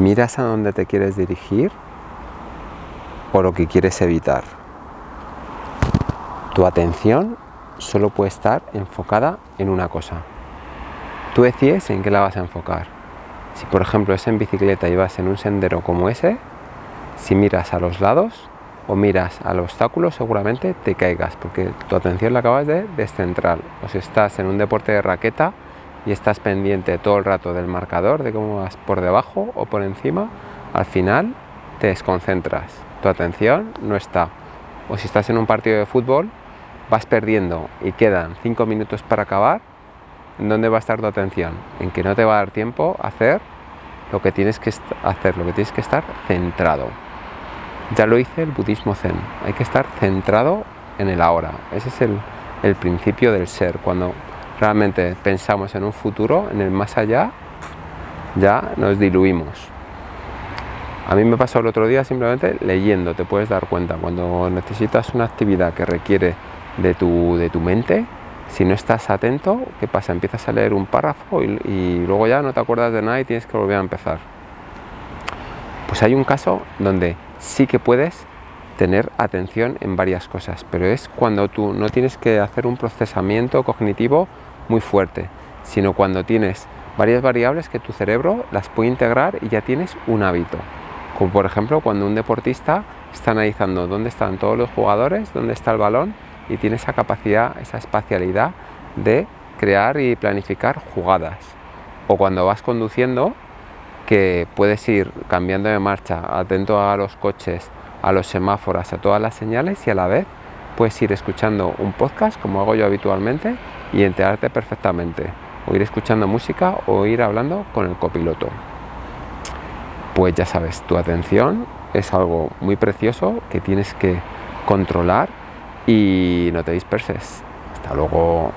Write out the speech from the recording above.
¿Miras a dónde te quieres dirigir o lo que quieres evitar? Tu atención solo puede estar enfocada en una cosa. Tú decides en qué la vas a enfocar. Si por ejemplo es en bicicleta y vas en un sendero como ese, si miras a los lados o miras al obstáculo seguramente te caigas porque tu atención la acabas de descentrar. O si estás en un deporte de raqueta, y estás pendiente todo el rato del marcador, de cómo vas por debajo o por encima, al final te desconcentras, tu atención no está. O si estás en un partido de fútbol, vas perdiendo y quedan 5 minutos para acabar, ¿en dónde va a estar tu atención? En que no te va a dar tiempo a hacer lo que tienes que hacer, lo que tienes que estar centrado. Ya lo hice el budismo zen, hay que estar centrado en el ahora. Ese es el, el principio del ser. Cuando realmente pensamos en un futuro, en el más allá, ya nos diluimos. A mí me pasó el otro día simplemente leyendo, te puedes dar cuenta, cuando necesitas una actividad que requiere de tu, de tu mente, si no estás atento, ¿qué pasa? Empiezas a leer un párrafo y, y luego ya no te acuerdas de nada y tienes que volver a empezar. Pues hay un caso donde sí que puedes tener atención en varias cosas, pero es cuando tú no tienes que hacer un procesamiento cognitivo muy fuerte, sino cuando tienes varias variables que tu cerebro las puede integrar y ya tienes un hábito. Como por ejemplo cuando un deportista está analizando dónde están todos los jugadores, dónde está el balón y tiene esa capacidad, esa espacialidad de crear y planificar jugadas. O cuando vas conduciendo, que puedes ir cambiando de marcha, atento a los coches, a los semáforos, a todas las señales y a la vez puedes ir escuchando un podcast como hago yo habitualmente y enterarte perfectamente, o ir escuchando música o ir hablando con el copiloto. Pues ya sabes, tu atención es algo muy precioso que tienes que controlar y no te disperses. Hasta luego.